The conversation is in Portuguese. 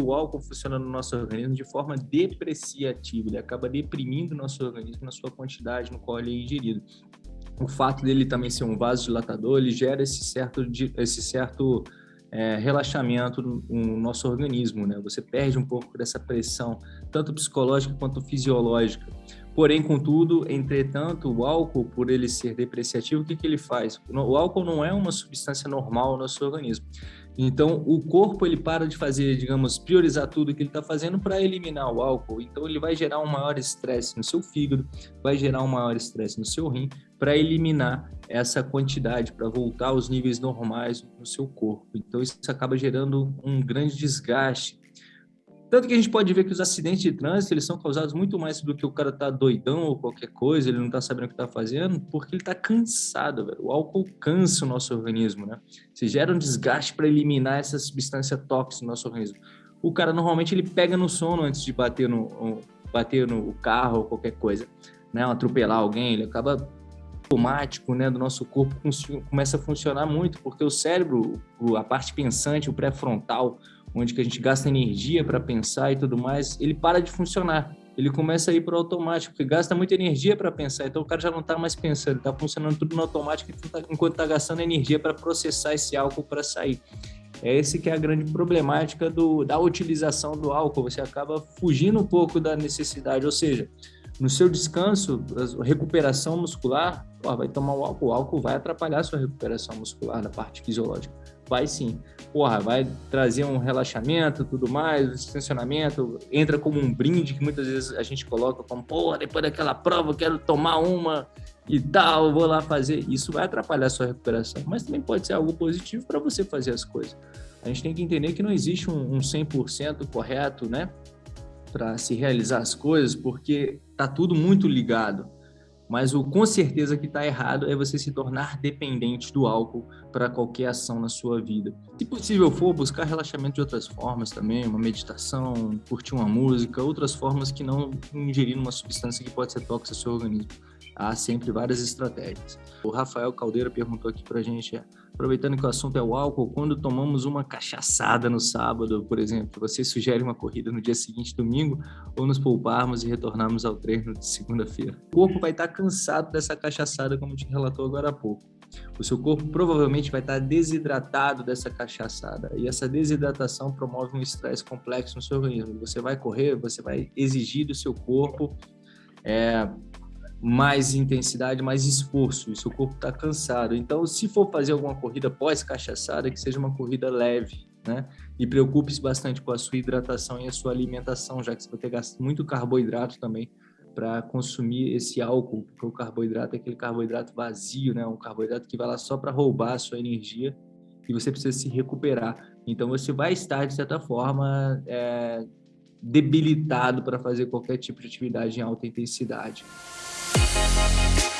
o álcool funciona no nosso organismo de forma depreciativa, ele acaba deprimindo o nosso organismo na sua quantidade no qual ele é ingerido. O fato dele também ser um vasodilatador, ele gera esse certo, esse certo é, relaxamento no, no, nosso organismo, né? Você perde um pouco dessa pressão, tanto psicológica quanto fisiológica. Porém, contudo, entretanto, o álcool, por ele ser depreciativo, o que, que ele faz? O álcool não é uma substância normal no nosso organismo. Então, o corpo ele para de fazer, digamos, priorizar tudo que ele está fazendo para eliminar o álcool. Então, ele vai gerar um maior estresse no seu fígado, vai gerar um maior estresse no seu rim para eliminar essa quantidade, para voltar aos níveis normais no seu corpo. Então, isso acaba gerando um grande desgaste tanto que a gente pode ver que os acidentes de trânsito, eles são causados muito mais do que o cara tá doidão ou qualquer coisa, ele não tá sabendo o que tá fazendo, porque ele tá cansado, velho. O álcool cansa o nosso organismo, né? Você gera um desgaste para eliminar essa substância tóxica no nosso organismo. O cara, normalmente, ele pega no sono antes de bater no, bater no carro ou qualquer coisa, né? Atropelar alguém, ele acaba automático, né, do nosso corpo começa a funcionar muito, porque o cérebro, a parte pensante, o pré-frontal, onde que a gente gasta energia para pensar e tudo mais, ele para de funcionar. Ele começa a ir para o automático, porque gasta muita energia para pensar. Então o cara já não está mais pensando, está funcionando tudo no automático enquanto está gastando energia para processar esse álcool para sair. É esse que é a grande problemática do, da utilização do álcool. Você acaba fugindo um pouco da necessidade, ou seja, no seu descanso, recuperação muscular, ó, vai tomar o álcool, o álcool vai atrapalhar a sua recuperação muscular na parte fisiológica. Vai sim. Porra, vai trazer um relaxamento, tudo mais, um distensionamento, entra como um brinde que muitas vezes a gente coloca como, porra, depois daquela prova quero tomar uma e tal, vou lá fazer. Isso vai atrapalhar a sua recuperação, mas também pode ser algo positivo para você fazer as coisas. A gente tem que entender que não existe um, um 100% correto, né? Para se realizar as coisas, porque tá tudo muito ligado. Mas o com certeza que está errado é você se tornar dependente do álcool para qualquer ação na sua vida. Se possível for, buscar relaxamento de outras formas também, uma meditação, curtir uma música, outras formas que não ingerir uma substância que pode ser tóxica ao seu organismo. Há sempre várias estratégias. O Rafael Caldeira perguntou aqui para a gente, aproveitando que o assunto é o álcool, quando tomamos uma cachaçada no sábado, por exemplo, você sugere uma corrida no dia seguinte, domingo, ou nos pouparmos e retornarmos ao treino de segunda-feira? O corpo vai estar cansado dessa cachaçada, como te relatou agora há pouco. O seu corpo provavelmente vai estar desidratado dessa cachaçada. E essa desidratação promove um estresse complexo no seu organismo. Você vai correr, você vai exigir do seu corpo é, mais intensidade, mais esforço, e seu corpo está cansado. Então, se for fazer alguma corrida pós-cachaçada, que seja uma corrida leve, né? E preocupe-se bastante com a sua hidratação e a sua alimentação, já que você vai ter gasto muito carboidrato também para consumir esse álcool, porque o carboidrato é aquele carboidrato vazio, né? Um carboidrato que vai lá só para roubar a sua energia e você precisa se recuperar. Então, você vai estar, de certa forma, é, debilitado para fazer qualquer tipo de atividade em alta intensidade. Thank you.